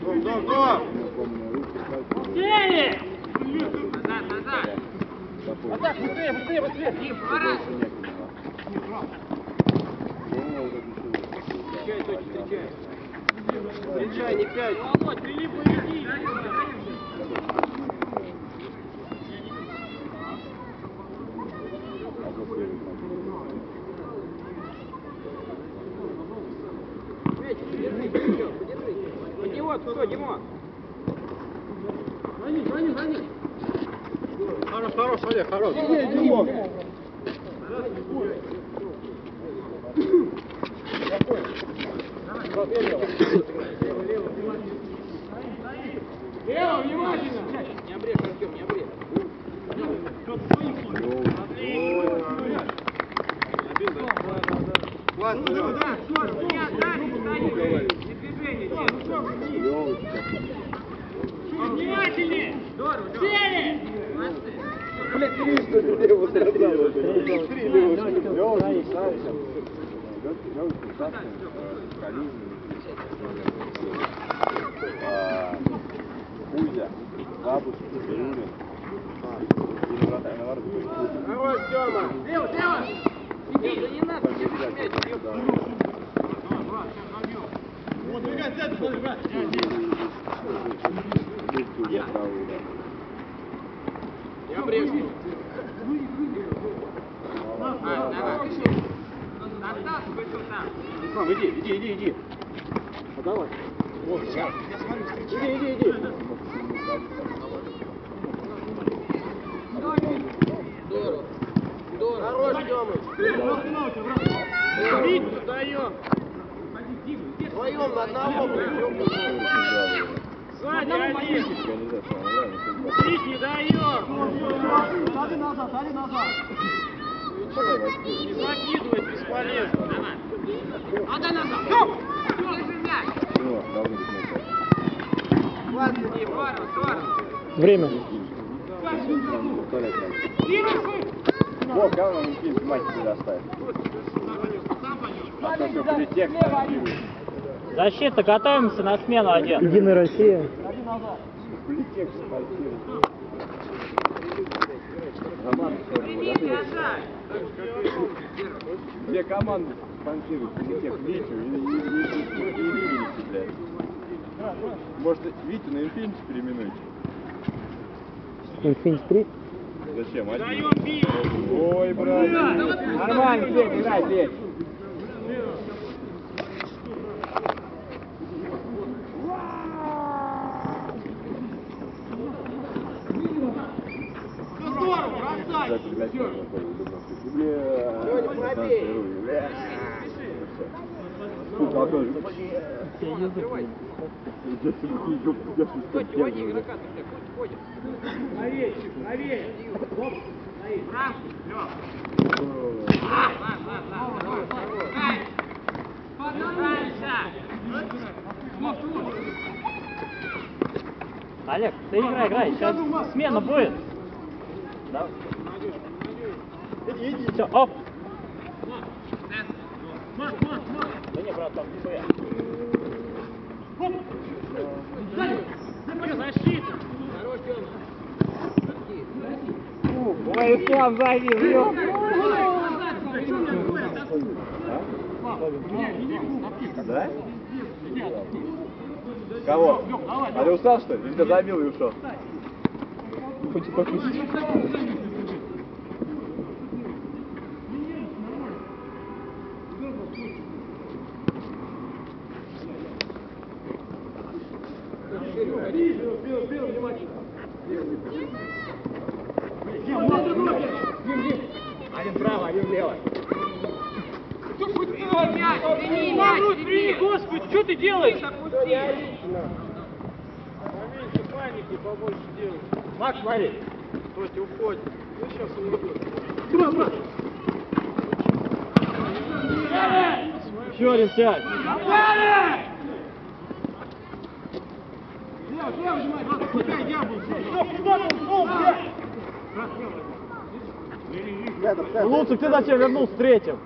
Дом, дом, дом! Сели! Назад, назад. А так, быстрее, быстрее, быстрее. Дим, пора. Встречай, не пять. Володь, Филипп, иди. А вот первый там. Мячик, подержи, подержи, подержи. Под него, кто, Димон? Гони, гони, гони. Хорош, хорош, Олег, хорош. Лево, внимательно. Не обрежь, Артем, не обрежь. Классно, Не отдать, стоит. Не движение, Дим. Внимательнее! Сели! Блять, три что ли, вот это Три Лёва, красавчик. Лёва, красавчик. Калинин. А, Кузя, бабушка, Юля. И вратарь, наоборот, Кузя. Хорош, Тёма. Лево, лево. Иди, да не надо, держи мяч, ёпта. Здесь Кузя, правый удар. Не обрежь. А, давай. Достал, вышел там. Ислам, иди, иди, иди, иди. А давай. Вот, сейчас. Иди, иди, иди. Даем. Вдвоем на одного, блин. Сзади один. Бить не даем. Сади назад, сади назад. Не закидывай бесполезно. Отдай назад. Здорово. Время. Надо. Вот, говно, не кинь, мать сюда ставь. А то все. Защита, готовимся на смену один. Единая Россия. Две команды спонсируют политех Витю и, и, и, и, и Ильича, блядь. Может, Витю на Инфинити переименуйте? Инфинити 3. Зачем? Один. Ой, брат. Нормально, Петь, играй. Здорово, бросай. Да, блядь, я же. Открывай. Я себе ёб, ты так, ходь, ходит. Браво, Лёв. Ладно, ладно, ладно, давай, давай. Кай. Поднялся. Олег, ты играй, играй, сейчас смена будет. Да. Иди, иди. Все, оп. Да не, брат, там своя. Хорош, Тёма. Ой, Ислам ёп. Да? Кого? А ты устал, что ли? Или ты забил и ушел? Хоть попустить. Один право, один влево. Прими мяч, прими. Господи, что ты делаешь? Поменьше паники, побольше делай. Макс, смотри. Стойте, уходит. Ну, сейчас он уйдет. Еще один сядь. Рядом, рядом. Луцик, ты зачем вернулся третьим?